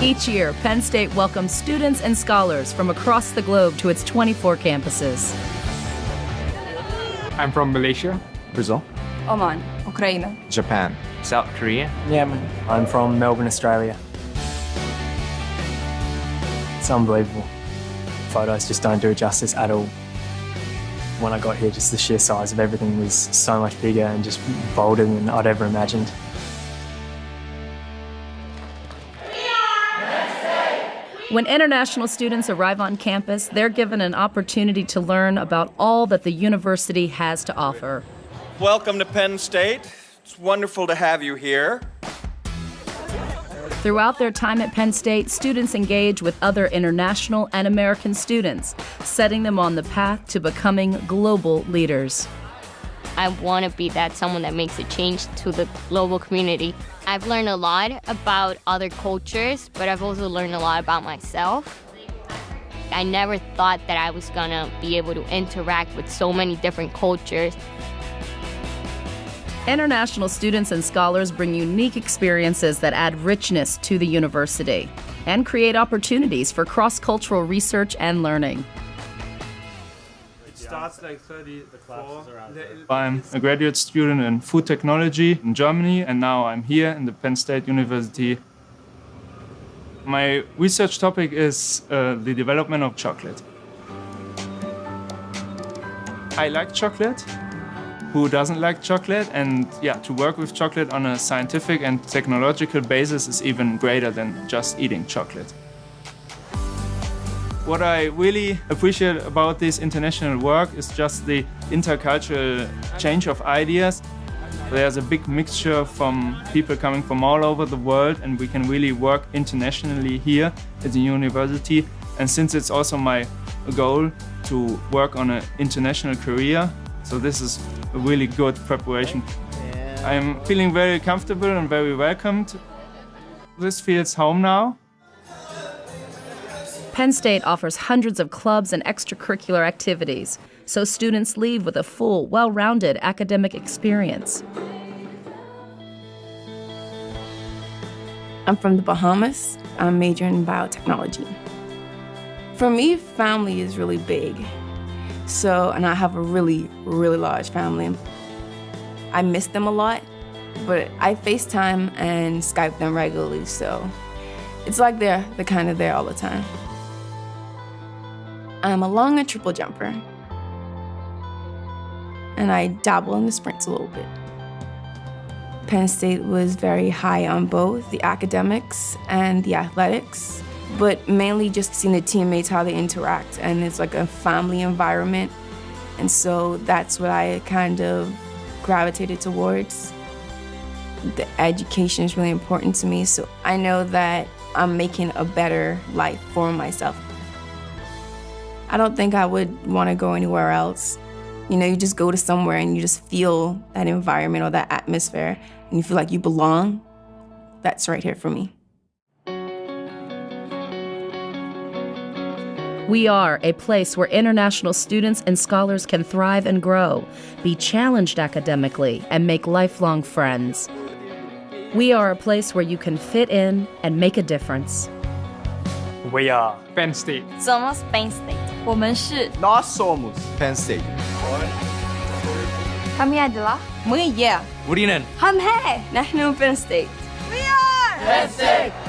Each year, Penn State welcomes students and scholars from across the globe to its 24 campuses. I'm from Malaysia. Brazil. Oman, Ukraine. Japan. South Korea. Yemen. I'm from Melbourne, Australia. It's unbelievable. Photos just don't do it justice at all. When I got here, just the sheer size of everything was so much bigger and just bolder than I'd ever imagined. When international students arrive on campus, they're given an opportunity to learn about all that the university has to offer. Welcome to Penn State. It's wonderful to have you here. Throughout their time at Penn State, students engage with other international and American students, setting them on the path to becoming global leaders. I want to be that someone that makes a change to the global community. I've learned a lot about other cultures, but I've also learned a lot about myself. I never thought that I was going to be able to interact with so many different cultures. International students and scholars bring unique experiences that add richness to the university and create opportunities for cross cultural research and learning. Starts like 30 the classes I'm a graduate student in food technology in Germany and now I'm here in the Penn State University. My research topic is uh, the development of chocolate. I like chocolate. Who doesn't like chocolate? And yeah, to work with chocolate on a scientific and technological basis is even greater than just eating chocolate. What I really appreciate about this international work is just the intercultural change of ideas. There's a big mixture from people coming from all over the world and we can really work internationally here at the university. And since it's also my goal to work on an international career, so this is a really good preparation. I'm feeling very comfortable and very welcomed. This feels home now. Penn State offers hundreds of clubs and extracurricular activities, so students leave with a full, well rounded academic experience. I'm from the Bahamas. I'm majoring in biotechnology. For me, family is really big. So, and I have a really, really large family. I miss them a lot, but I FaceTime and Skype them regularly, so it's like they're, they're kind of there all the time. I'm a long and triple jumper, and I dabble in the sprints a little bit. Penn State was very high on both the academics and the athletics, but mainly just seeing the teammates, how they interact, and it's like a family environment. And so that's what I kind of gravitated towards. The education is really important to me, so I know that I'm making a better life for myself. I don't think I would want to go anywhere else. You know, you just go to somewhere and you just feel that environment or that atmosphere and you feel like you belong. That's right here for me. We are a place where international students and scholars can thrive and grow, be challenged academically, and make lifelong friends. We are a place where you can fit in and make a difference. We are Penn State. Somos Penn State. 我们是 Nós somos p e n s e Kami adalah Mengiya. Urinan. Hamhe. Nahnu Penn State. penn state